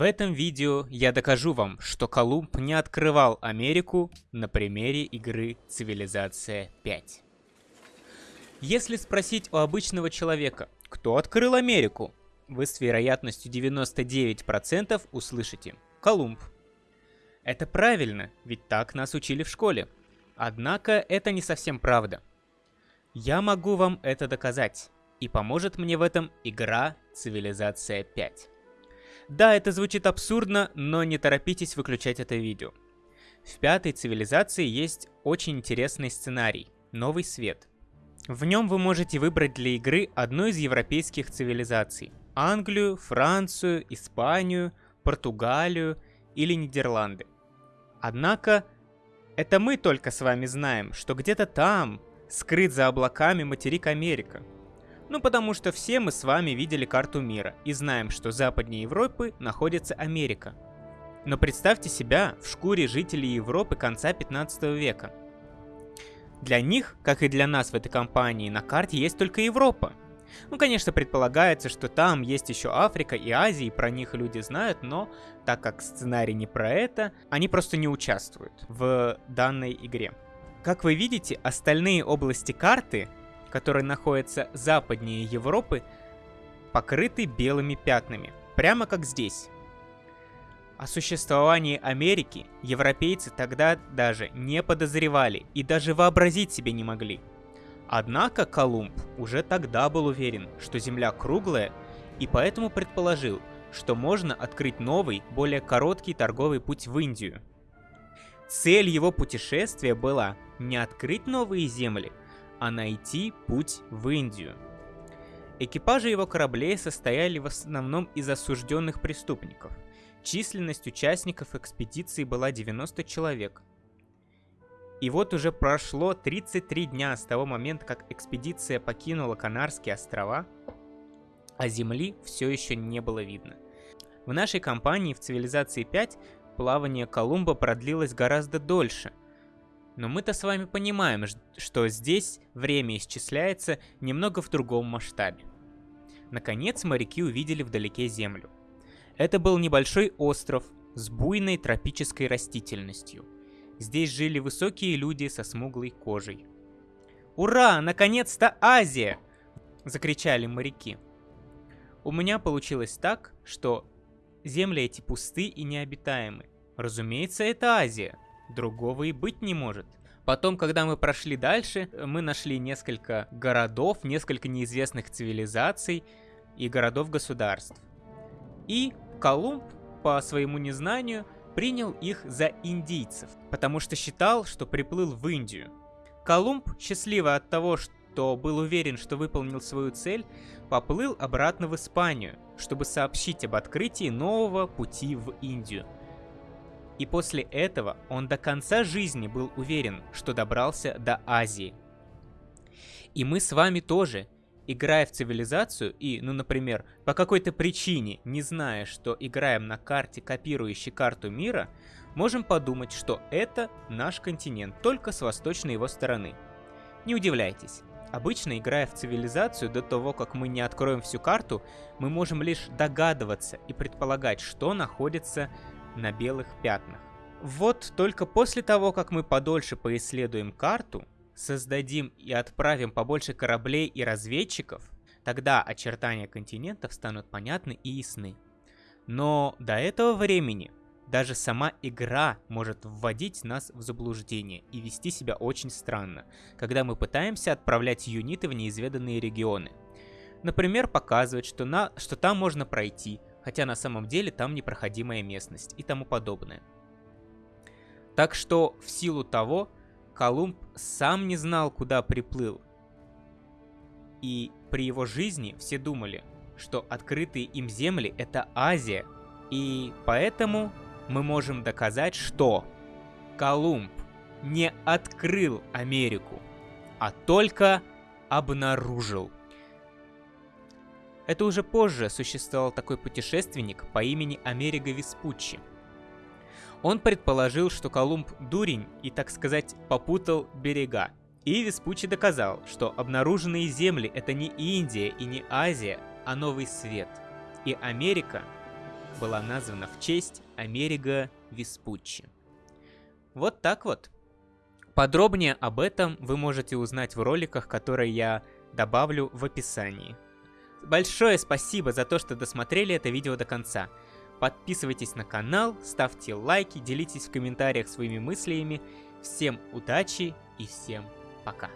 В этом видео я докажу вам, что Колумб не открывал Америку на примере игры Цивилизация 5. Если спросить у обычного человека, кто открыл Америку, вы с вероятностью 99% услышите «Колумб». Это правильно, ведь так нас учили в школе. Однако это не совсем правда. Я могу вам это доказать, и поможет мне в этом игра Цивилизация 5. Да, это звучит абсурдно, но не торопитесь выключать это видео. В пятой цивилизации есть очень интересный сценарий – Новый Свет. В нем вы можете выбрать для игры одну из европейских цивилизаций – Англию, Францию, Испанию, Португалию или Нидерланды. Однако, это мы только с вами знаем, что где-то там, скрыт за облаками материк Америка – ну потому что все мы с вами видели карту мира и знаем, что западнее Европы находится Америка. Но представьте себя в шкуре жителей Европы конца 15 века. Для них, как и для нас в этой компании, на карте есть только Европа. Ну, конечно, предполагается, что там есть еще Африка и Азия, и про них люди знают, но так как сценарий не про это, они просто не участвуют в данной игре. Как вы видите, остальные области карты которые находятся западнее Европы, покрыты белыми пятнами, прямо как здесь. О существовании Америки европейцы тогда даже не подозревали и даже вообразить себе не могли. Однако Колумб уже тогда был уверен, что Земля круглая, и поэтому предположил, что можно открыть новый, более короткий торговый путь в Индию. Цель его путешествия была не открыть новые земли, а найти путь в Индию. Экипажи его кораблей состояли в основном из осужденных преступников. Численность участников экспедиции была 90 человек. И вот уже прошло 33 дня с того момента, как экспедиция покинула Канарские острова, а Земли все еще не было видно. В нашей компании в Цивилизации 5 плавание Колумба продлилось гораздо дольше, но мы-то с вами понимаем, что здесь время исчисляется немного в другом масштабе. Наконец моряки увидели вдалеке землю. Это был небольшой остров с буйной тропической растительностью. Здесь жили высокие люди со смуглой кожей. «Ура! Наконец-то Азия!» – закричали моряки. У меня получилось так, что земли эти пусты и необитаемы. Разумеется, это Азия – Другого и быть не может. Потом, когда мы прошли дальше, мы нашли несколько городов, несколько неизвестных цивилизаций и городов-государств. И Колумб, по своему незнанию, принял их за индийцев, потому что считал, что приплыл в Индию. Колумб, счастливый от того, что был уверен, что выполнил свою цель, поплыл обратно в Испанию, чтобы сообщить об открытии нового пути в Индию – и после этого он до конца жизни был уверен, что добрался до Азии. И мы с вами тоже, играя в цивилизацию и, ну, например, по какой-то причине, не зная, что играем на карте, копирующей карту мира, можем подумать, что это наш континент, только с восточной его стороны. Не удивляйтесь. Обычно, играя в цивилизацию, до того, как мы не откроем всю карту, мы можем лишь догадываться и предполагать, что находится на белых пятнах. Вот только после того, как мы подольше поисследуем карту, создадим и отправим побольше кораблей и разведчиков, тогда очертания континентов станут понятны и ясны. Но до этого времени даже сама игра может вводить нас в заблуждение и вести себя очень странно, когда мы пытаемся отправлять юниты в неизведанные регионы. Например, показывать, что, на, что там можно пройти, хотя на самом деле там непроходимая местность и тому подобное. Так что в силу того, Колумб сам не знал, куда приплыл. И при его жизни все думали, что открытые им земли это Азия, и поэтому мы можем доказать, что Колумб не открыл Америку, а только обнаружил. Это уже позже существовал такой путешественник по имени Америго Веспуччи. Он предположил, что Колумб дурень и, так сказать, попутал берега. И Веспуччи доказал, что обнаруженные земли это не Индия и не Азия, а Новый Свет. И Америка была названа в честь Америго Веспуччи. Вот так вот. Подробнее об этом вы можете узнать в роликах, которые я добавлю в описании. Большое спасибо за то, что досмотрели это видео до конца. Подписывайтесь на канал, ставьте лайки, делитесь в комментариях своими мыслями. Всем удачи и всем пока.